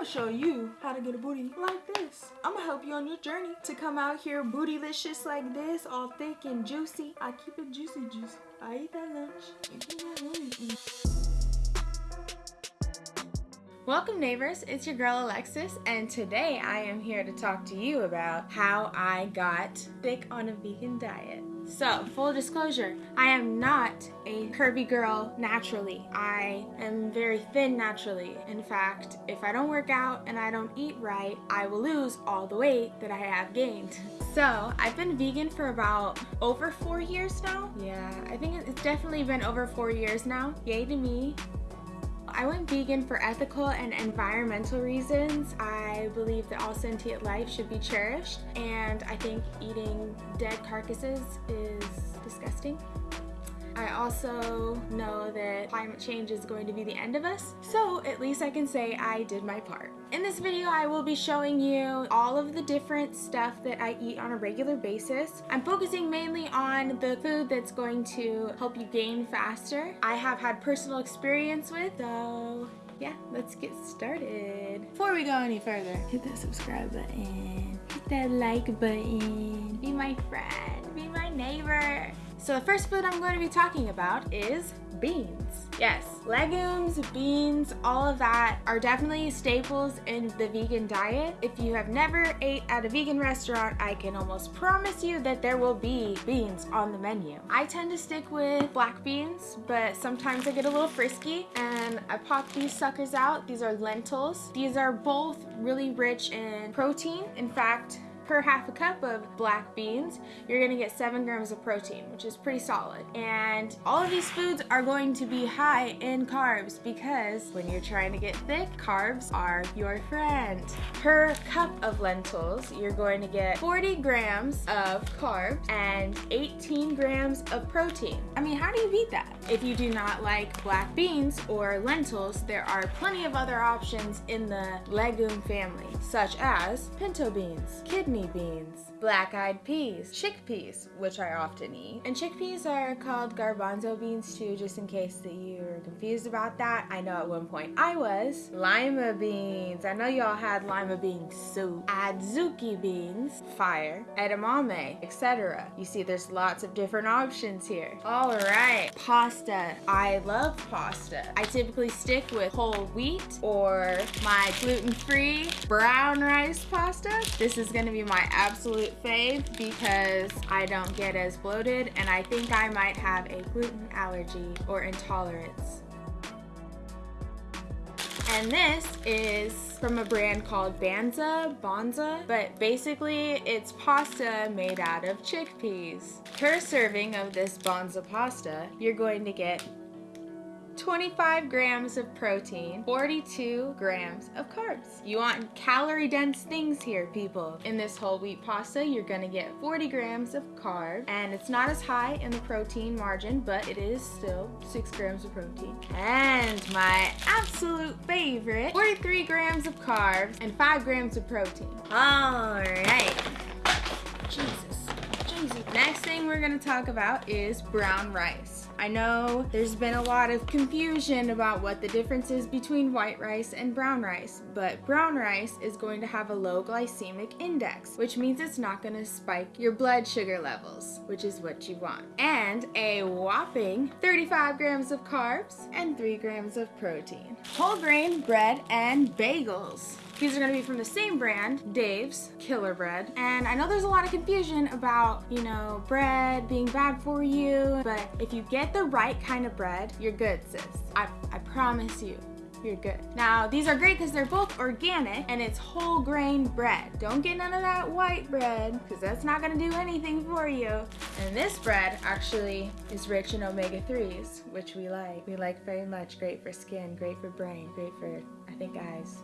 gonna show you how to get a booty like this. I'm gonna help you on your journey to come out here bootylicious like this, all thick and juicy. I keep it juicy juicy. I eat that lunch. Welcome neighbors, it's your girl Alexis and today I am here to talk to you about how I got thick on a vegan diet. So, full disclosure, I am not a curvy girl naturally. I am very thin naturally. In fact, if I don't work out and I don't eat right, I will lose all the weight that I have gained. So, I've been vegan for about over four years now. Yeah, I think it's definitely been over four years now. Yay to me. I went vegan for ethical and environmental reasons. I believe that all sentient life should be cherished, and I think eating dead carcasses is disgusting. I also know that climate change is going to be the end of us, so at least I can say I did my part. In this video, I will be showing you all of the different stuff that I eat on a regular basis. I'm focusing mainly on the food that's going to help you gain faster. I have had personal experience with, so yeah, let's get started. Before we go any further, hit that subscribe button, hit that like button, be my friend, be my neighbor. So the first food I'm going to be talking about is beans. Yes, legumes, beans, all of that are definitely staples in the vegan diet. If you have never ate at a vegan restaurant, I can almost promise you that there will be beans on the menu. I tend to stick with black beans, but sometimes I get a little frisky and I pop these suckers out. These are lentils. These are both really rich in protein. In fact, per half a cup of black beans, you're gonna get seven grams of protein, which is pretty solid. And all of these foods are going to be high in carbs because when you're trying to get thick, carbs are your friend. Per cup of lentils, you're going to get 40 grams of carbs and 18 grams of protein. I mean, how do you beat that? If you do not like black beans or lentils, there are plenty of other options in the legume family, such as pinto beans, kidney beans, black-eyed peas, chickpeas, which I often eat. And chickpeas are called garbanzo beans too, just in case that you're confused about that. I know at one point I was. Lima beans. I know y'all had lima bean soup. Adzuki beans, fire, edamame, etc. You see there's lots of different options here. All right, pasta. I love pasta. I typically stick with whole wheat or my gluten-free brown rice pasta. This is gonna be my absolute fave because I don't get as bloated and I think I might have a gluten allergy or intolerance. And this is from a brand called Banza, Bonza, but basically it's pasta made out of chickpeas. Per serving of this Bonza pasta, you're going to get 25 grams of protein, 42 grams of carbs. You want calorie dense things here, people. In this whole wheat pasta, you're gonna get 40 grams of carbs, and it's not as high in the protein margin, but it is still six grams of protein. And my absolute favorite, 43 grams of carbs and five grams of protein. All right. Jesus, Jesus. Next thing we're gonna talk about is brown rice. I know there's been a lot of confusion about what the difference is between white rice and brown rice, but brown rice is going to have a low glycemic index, which means it's not going to spike your blood sugar levels, which is what you want. And a whopping 35 grams of carbs and 3 grams of protein. Whole grain bread and bagels. These are gonna be from the same brand, Dave's Killer Bread. And I know there's a lot of confusion about, you know, bread being bad for you, but if you get the right kind of bread, you're good, sis. I, I promise you you're good. Now, these are great because they're both organic and it's whole grain bread. Don't get none of that white bread because that's not gonna do anything for you. And this bread actually is rich in omega-3s, which we like. We like very much. Great for skin, great for brain, great for, I think, eyes.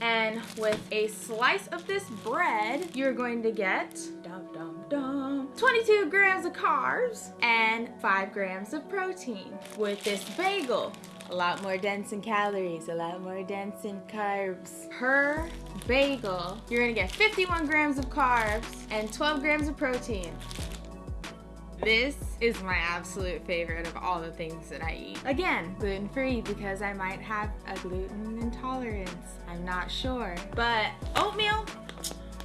And with a slice of this bread, you're going to get dum, dum, dum, 22 grams of carbs and 5 grams of protein. With this bagel, a lot more dense in calories, a lot more dense in carbs. Per bagel, you're gonna get 51 grams of carbs and 12 grams of protein. This is my absolute favorite of all the things that I eat. Again, gluten free because I might have a gluten intolerance. I'm not sure. But oatmeal,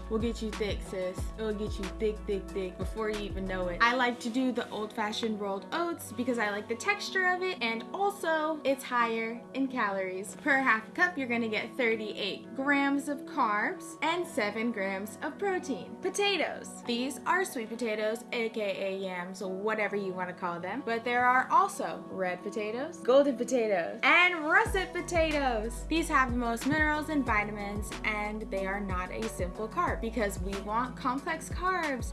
will get you thick, sis. It will get you thick, thick, thick before you even know it. I like to do the old-fashioned rolled oats because I like the texture of it and also it's higher in calories. Per half cup, you're gonna get 38 grams of carbs and 7 grams of protein. Potatoes. These are sweet potatoes, aka yams, whatever you want to call them. But there are also red potatoes, golden potatoes, and russet potatoes. These have the most minerals and vitamins and they are not a simple carb because we want complex carbs.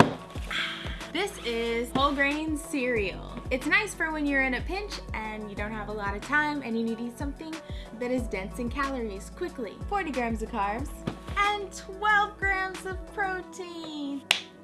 This is whole grain cereal. It's nice for when you're in a pinch and you don't have a lot of time and you need to eat something that is dense in calories quickly. 40 grams of carbs and 12 grams of protein.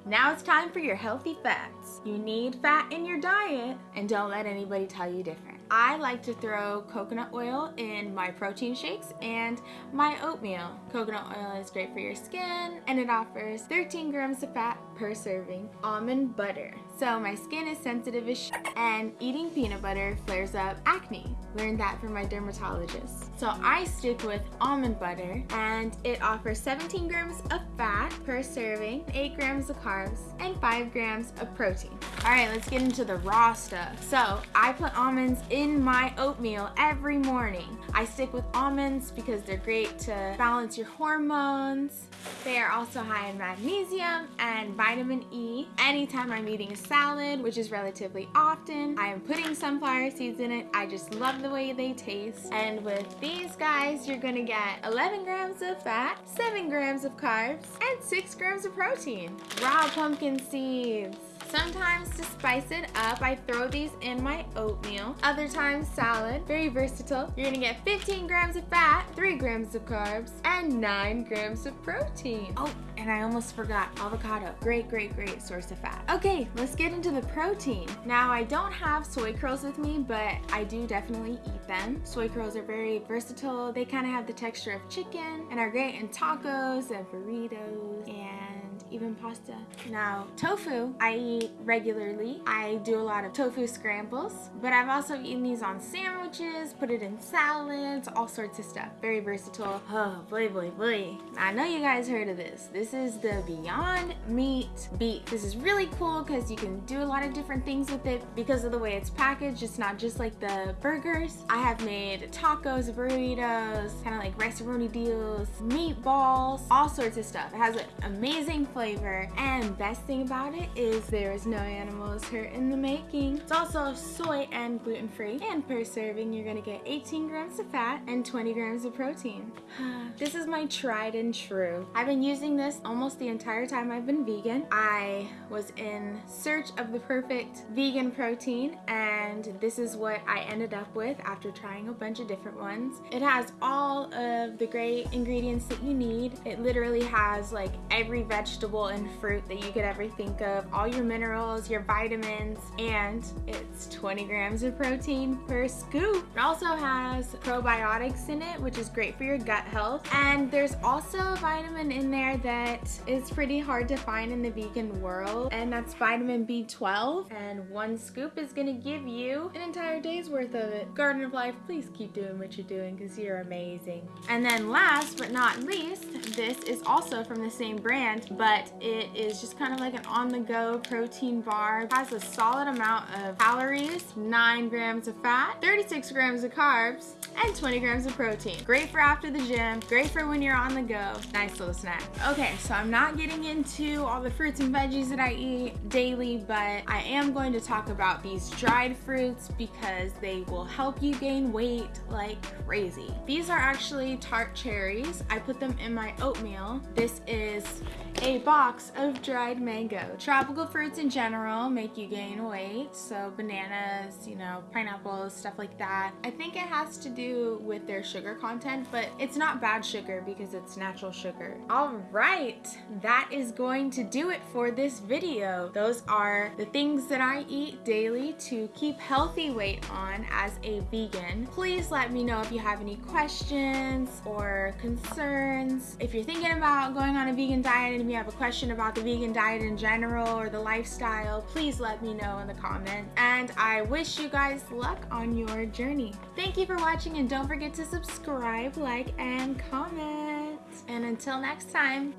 Now it's time for your healthy fats. You need fat in your diet and don't let anybody tell you different. I like to throw coconut oil in my protein shakes and my oatmeal. Coconut oil is great for your skin and it offers 13 grams of fat per serving. Almond butter. So my skin is sensitive as and eating peanut butter flares up acne. Learned that from my dermatologist. So I stick with almond butter and it offers 17 grams of fat per serving, 8 grams of carbs, and 5 grams of protein. Alright, let's get into the raw stuff. So I put almonds in my oatmeal every morning. I stick with almonds because they're great to balance your hormones. They are also high in magnesium and vitamin E. Anytime I'm eating a salad, which is relatively often, I am putting sunflower seeds in it. I just love the way they taste. And with these guys, you're gonna get 11 grams of fat, 7 grams of carbs, and 6 grams of protein. Raw pumpkin seeds. Sometimes to spice it up, I throw these in my oatmeal. Other times salad, very versatile. You're gonna get 15 grams of fat, 3 grams of carbs, and 9 grams of protein. Oh, and I almost forgot avocado. Great, great, great source of fat. Okay, let's get into the protein. Now, I don't have soy curls with me, but I do definitely eat them. Soy curls are very versatile. They kind of have the texture of chicken and are great in tacos and burritos and even pasta. Now, tofu, I eat regularly. I do a lot of tofu scrambles, but I've also eaten these on sandwiches, put it in salads, all sorts of stuff. Very versatile. Oh, boy, boy, boy. I know you guys heard of this. This is the Beyond Meat beef. This is really cool because you can do a lot of different things with it because of the way it's packaged. It's not just like the burgers. I have made tacos, burritos, kind of like rice deals, meatballs, all sorts of stuff. It has an amazing flavor. And best thing about it is there is no animals hurt in the making. It's also soy and gluten free. And per serving, you're gonna get 18 grams of fat and 20 grams of protein. this is my tried and true. I've been using this almost the entire time I've been vegan. I was in search of the perfect vegan protein and this is what I ended up with after trying a bunch of different ones. It has all of the great ingredients that you need. It literally has like every vegetable vegetable and fruit that you could ever think of, all your minerals, your vitamins, and it's 20 grams of protein per scoop. It also has probiotics in it, which is great for your gut health. And there's also a vitamin in there that is pretty hard to find in the vegan world, and that's vitamin B12. And one scoop is gonna give you an entire day's worth of it. Garden of Life, please keep doing what you're doing because you're amazing. And then last but not least, this is also from the same brand, but but it is just kind of like an on-the-go protein bar. It has a solid amount of calories, 9 grams of fat, 36 grams of carbs, and 20 grams of protein. Great for after the gym, great for when you're on the go. Nice little snack. Okay, so I'm not getting into all the fruits and veggies that I eat daily, but I am going to talk about these dried fruits because they will help you gain weight like crazy. These are actually tart cherries. I put them in my oatmeal. This is a box of dried mango. Tropical fruits in general make you gain weight, so bananas, you know, pineapples, stuff like that. I think it has to do with their sugar content, but it's not bad sugar because it's natural sugar. All right, that is going to do it for this video. Those are the things that I eat daily to keep healthy weight on as a vegan. Please let me know if you have any questions or concerns. If you're thinking about going on a vegan diet and if you have a question about the vegan diet in general or the lifestyle, please let me know in the comments. And I wish you guys luck on your journey. Thank you for watching and don't forget to subscribe, like, and comment. And until next time,